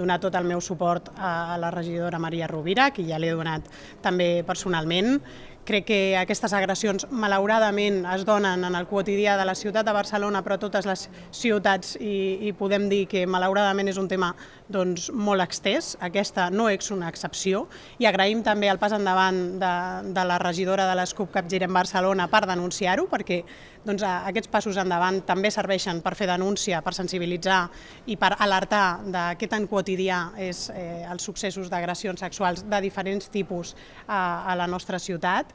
donar tot el meu suport a la regidora Maria Rovira, que ja l'he donat també personalment. Crec que aquestes agressions, malauradament, es donen en el quotidià de la ciutat de Barcelona, però totes les ciutats, i, i podem dir que malauradament és un tema doncs, molt extès. Aquesta no és una excepció. I agraïm també el pas endavant de, de la regidora de l'ESCUP Capgirem Barcelona per denunciar-ho, perquè doncs, aquests passos endavant també serveixen per fer denúncia, per sensibilitzar i per alertar de què tan quotidià és eh, els successos d'agressions sexuals de diferents tipus a, a la nostra ciutat.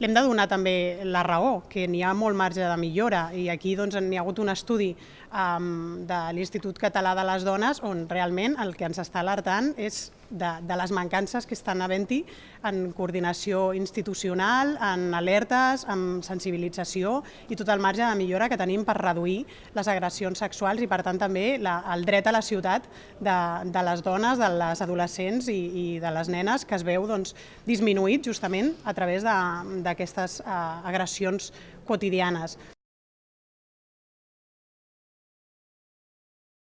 L'hem de donar també la raó, que n'hi ha molt marge de millora. I aquí doncs, n'hi ha hagut un estudi um, de l'Institut Català de les Dones on realment el que ens està alertant és de, de les mancances que estan havent-hi en coordinació institucional, en alertes, en sensibilització i tot el marge de millora que tenim per reduir les agressions sexuals i per tant també la, el dret a la ciutat de, de les dones, de les adolescents i, i de les nenes que es veu doncs, disminuït justament a través d'aquestes uh, agressions quotidianes.